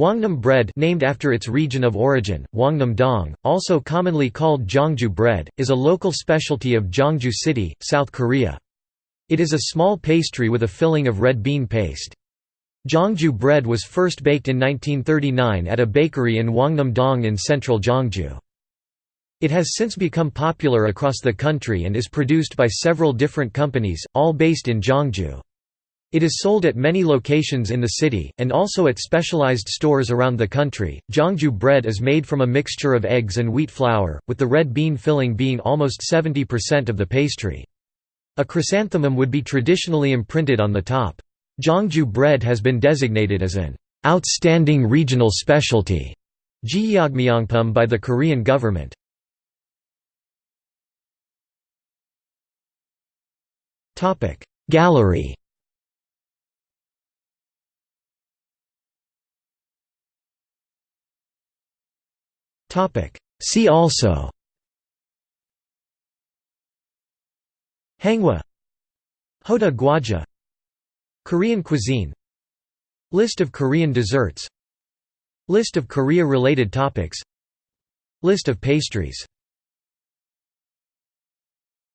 Hwangnam bread named after its region of origin, Hwangnam-dong, also commonly called Gyeongju bread, is a local specialty of Gyeongju City, South Korea. It is a small pastry with a filling of red bean paste. Gyeongju bread was first baked in 1939 at a bakery in Hwangnam-dong in central Gyeongju. It has since become popular across the country and is produced by several different companies, all based in Gyeongju. It is sold at many locations in the city, and also at specialized stores around the country. Gyeongju bread is made from a mixture of eggs and wheat flour, with the red bean filling being almost 70% of the pastry. A chrysanthemum would be traditionally imprinted on the top. Gyeongju bread has been designated as an outstanding regional specialty by the Korean government. Gallery See also. Hangwa Hodu-gwaja Korean cuisine. List of Korean desserts. List of Korea-related topics. List of pastries